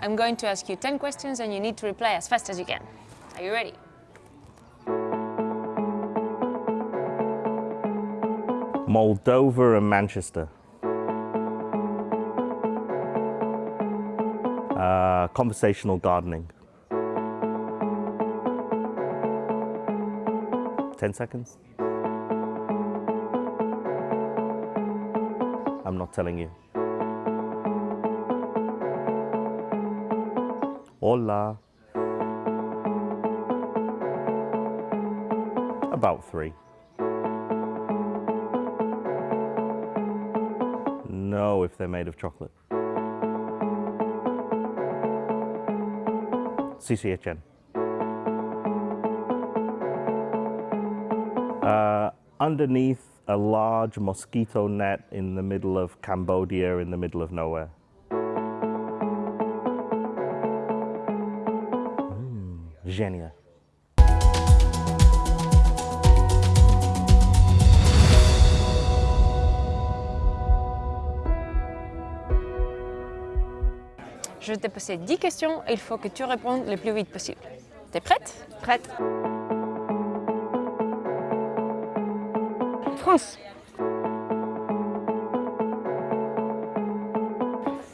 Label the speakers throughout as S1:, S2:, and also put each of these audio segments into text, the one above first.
S1: I'm going to ask you 10 questions and you need to reply as fast as you can. Are you ready?
S2: Moldova and Manchester. Uh, conversational gardening. 10 seconds. I'm not telling you. Hola. About three. No, if they're made of chocolate. CCHN. Uh, underneath a large mosquito net in the middle of Cambodia, in the middle of nowhere. Genia.
S1: Je t'ai posé 10 questions et il faut que tu répondes le plus vite possible. T'es prête?
S3: Prête. France.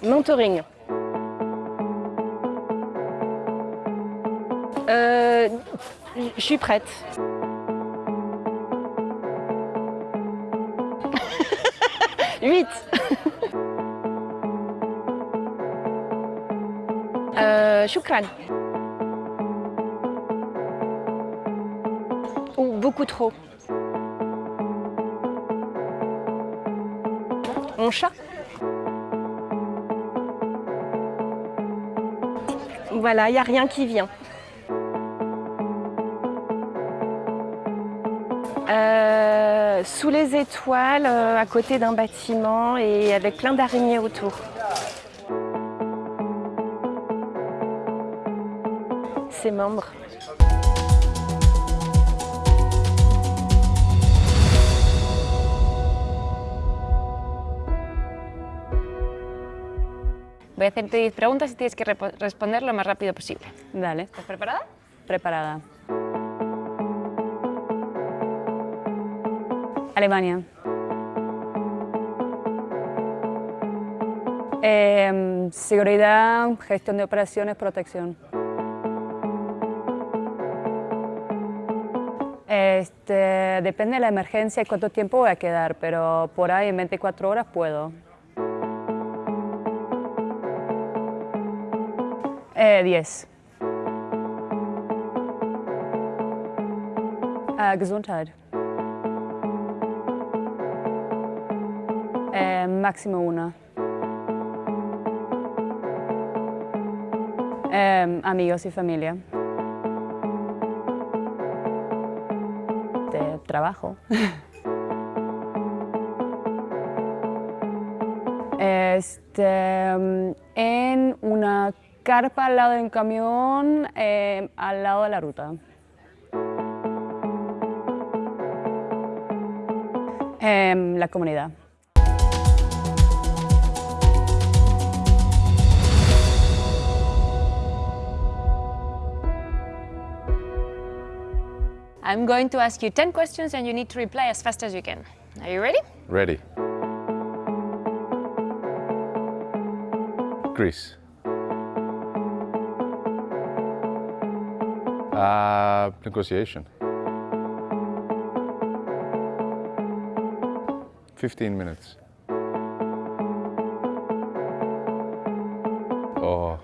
S3: Mentoring. Je suis prête. Huit. euh. Ou beaucoup trop. Mon chat. Voilà, il n'y a rien qui vient. Euh, sous les étoiles, euh, à côté d'un bâtiment et avec plein d'araignées autour. Ses membres.
S1: Voy a hacerte 10 preguntas y tienes que responder lo más rápido posible.
S4: Dale,
S1: ¿Estás preparada?
S4: preparada. Alemania. Em, seguridad, gestión de operaciones, protección. Este, depende de la emergencia y cuánto tiempo voy a quedar, pero por ahí en 24 horas puedo. Eh, 10. Äh, Gesundheit. Äh, máximo una. Ähm, amigos y familia. De trabajo. Este, en una carpa al lado de un camión, eh, al lado de la ruta. Em, la comunidad.
S1: I'm going to ask you 10 questions and you need to reply as fast as you can. Are you ready?
S5: Ready. Greece. Uh, negotiation. 15 minutes. Oh,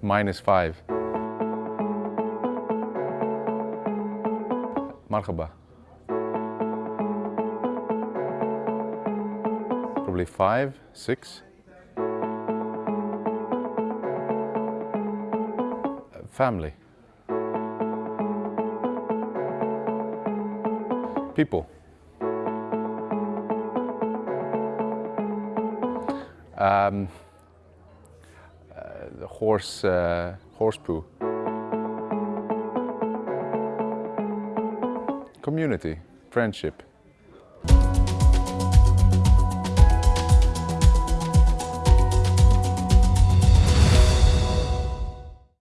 S5: minus five. Marhaba. Probably five, six. Family. People. Um, uh, horse, uh, horse poo. Community, friendship.